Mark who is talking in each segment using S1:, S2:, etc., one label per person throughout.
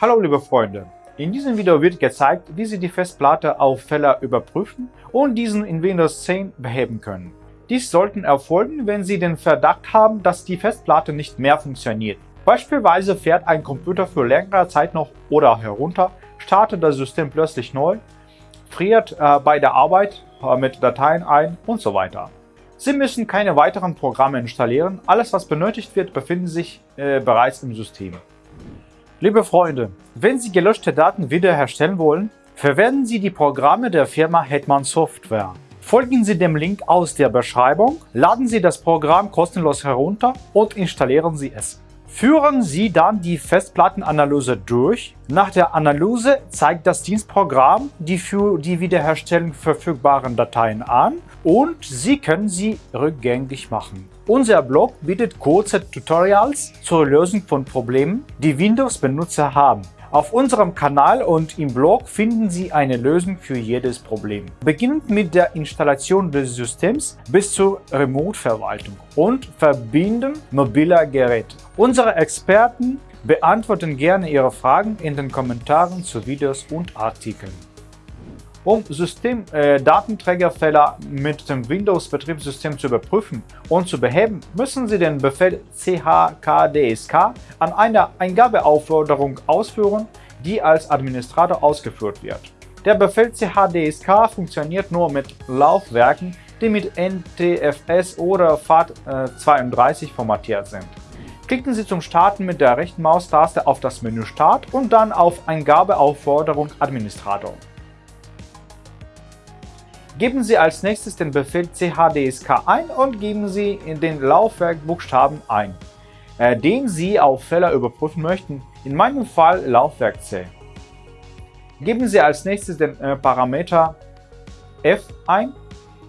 S1: Hallo liebe Freunde, in diesem Video wird gezeigt, wie Sie die Festplatte auf Fehler überprüfen und diesen in Windows 10 beheben können. Dies sollten erfolgen, wenn Sie den Verdacht haben, dass die Festplatte nicht mehr funktioniert. Beispielsweise fährt ein Computer für längere Zeit noch oder herunter, startet das System plötzlich neu, friert äh, bei der Arbeit äh, mit Dateien ein und so weiter. Sie müssen keine weiteren Programme installieren, alles was benötigt wird, befindet sich äh, bereits im System. Liebe Freunde, wenn Sie gelöschte Daten wiederherstellen wollen, verwenden Sie die Programme der Firma Hetman Software. Folgen Sie dem Link aus der Beschreibung, laden Sie das Programm kostenlos herunter und installieren Sie es. Führen Sie dann die Festplattenanalyse durch. Nach der Analyse zeigt das Dienstprogramm die für die Wiederherstellung verfügbaren Dateien an und Sie können sie rückgängig machen. Unser Blog bietet kurze Tutorials zur Lösung von Problemen, die Windows-Benutzer haben. Auf unserem Kanal und im Blog finden Sie eine Lösung für jedes Problem. Beginnend mit der Installation des Systems bis zur Remote-Verwaltung und Verbinden mobiler Geräte. Unsere Experten beantworten gerne Ihre Fragen in den Kommentaren zu Videos und Artikeln. Um System-Datenträgerfehler äh, mit dem Windows-Betriebssystem zu überprüfen und zu beheben, müssen Sie den Befehl chkdsk an einer Eingabeaufforderung ausführen, die als Administrator ausgeführt wird. Der Befehl chdsk funktioniert nur mit Laufwerken, die mit NTFS oder FAT32 formatiert sind. Klicken Sie zum Starten mit der rechten Maustaste auf das Menü Start und dann auf Eingabeaufforderung Administrator. Geben Sie als nächstes den Befehl chdsk ein und geben Sie in den Laufwerkbuchstaben ein, äh, den Sie auf Fehler überprüfen möchten, in meinem Fall Laufwerk C. Geben Sie als nächstes den äh, Parameter f ein,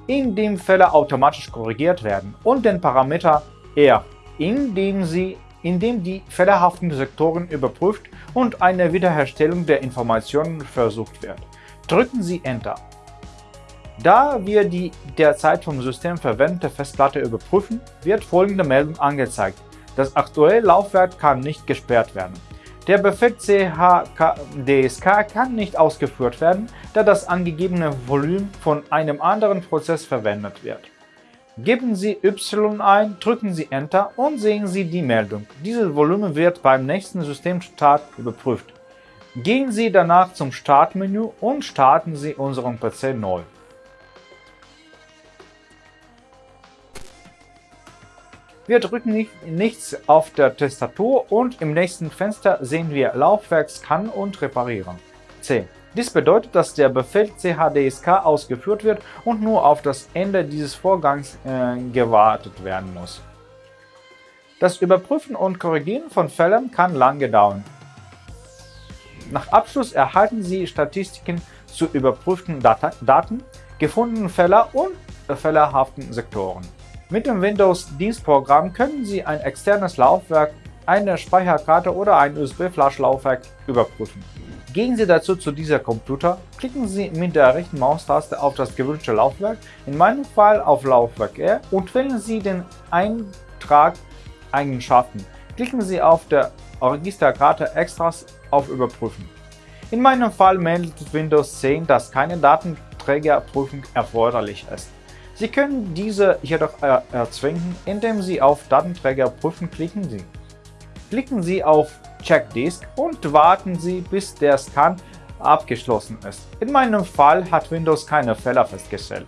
S1: in dem Fehler automatisch korrigiert werden, und den Parameter r, in dem, Sie, in dem die fehlerhaften Sektoren überprüft und eine Wiederherstellung der Informationen versucht wird. Drücken Sie Enter. Da wir die derzeit vom System verwendete Festplatte überprüfen, wird folgende Meldung angezeigt. Das aktuelle Laufwerk kann nicht gesperrt werden. Der Befehl CHDSK kann nicht ausgeführt werden, da das angegebene Volumen von einem anderen Prozess verwendet wird. Geben Sie Y ein, drücken Sie Enter und sehen Sie die Meldung. Dieses Volumen wird beim nächsten Systemstart überprüft. Gehen Sie danach zum Startmenü und starten Sie unseren PC neu. Wir drücken nicht, nichts auf der Tastatur und im nächsten Fenster sehen wir Laufwerk scannen und reparieren. C. Dies bedeutet, dass der Befehl chdsk ausgeführt wird und nur auf das Ende dieses Vorgangs äh, gewartet werden muss. Das Überprüfen und Korrigieren von Fällen kann lange dauern. Nach Abschluss erhalten Sie Statistiken zu überprüften Daten, gefundenen Fällen und fehlerhaften Sektoren. Mit dem Windows-Dienstprogramm können Sie ein externes Laufwerk, eine Speicherkarte oder ein USB-Flash-Laufwerk überprüfen. Gehen Sie dazu zu dieser Computer, klicken Sie mit der rechten Maustaste auf das gewünschte Laufwerk, in meinem Fall auf Laufwerk R, und wählen Sie den Eintrag Eigenschaften. Klicken Sie auf der Registerkarte Extras auf Überprüfen. In meinem Fall meldet Windows 10, dass keine Datenträgerprüfung erforderlich ist. Sie können diese jedoch erzwingen, indem Sie auf Datenträger prüfen klicken. Klicken Sie auf Check Disk und warten Sie, bis der Scan abgeschlossen ist. In meinem Fall hat Windows keine Fehler festgestellt.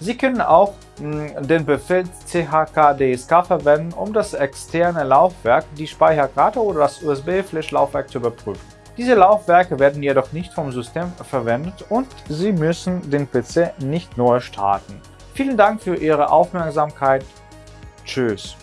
S1: Sie können auch mh, hm, den Befehl chkdsk verwenden, um das externe Laufwerk, die Speicherkarte oder das USB-Flash-Laufwerk zu überprüfen. Diese Laufwerke werden jedoch nicht vom System verwendet und Sie müssen den PC nicht neu starten. Vielen Dank für Ihre Aufmerksamkeit. Tschüss.